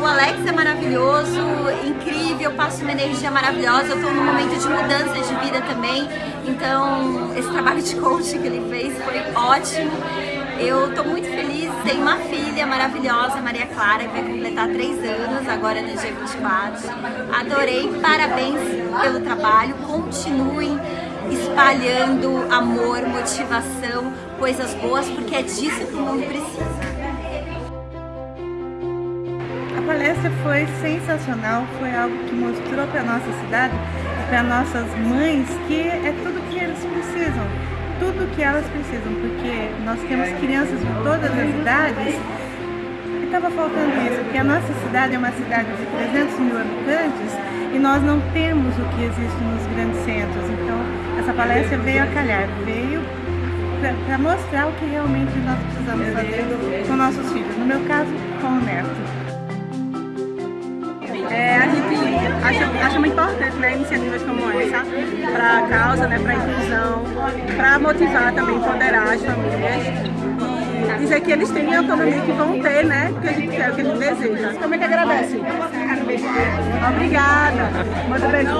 O Alex é maravilhoso, incrível, passa uma energia maravilhosa. Eu estou num momento de mudança de vida também, então esse trabalho de coaching que ele fez foi ótimo. Eu estou muito feliz, tenho uma filha maravilhosa, Maria Clara, que vai completar três anos agora no dia 24. Adorei, parabéns pelo trabalho, continuem espalhando amor, motivação, coisas boas, porque é disso que o mundo precisa. Palestra foi sensacional, foi algo que mostrou para a nossa cidade e para nossas mães que é tudo que eles precisam, tudo que elas precisam, porque nós temos crianças de todas as idades e estava faltando isso, porque a nossa cidade é uma cidade de 300 mil habitantes e nós não temos o que existe nos grandes centros, então essa palestra veio a calhar, veio para mostrar o que realmente nós precisamos fazer com nossos filhos, no meu caso, com o neto. Acha, acha muito importante né, iniciativas como essa para a causa, né, para a inclusão, para motivar também, empoderar as famílias e dizer que eles têm a autonomia que vão ter, né, que a gente quer, o que a gente deseja. Como é que agradece? Obrigada. Manda beijo.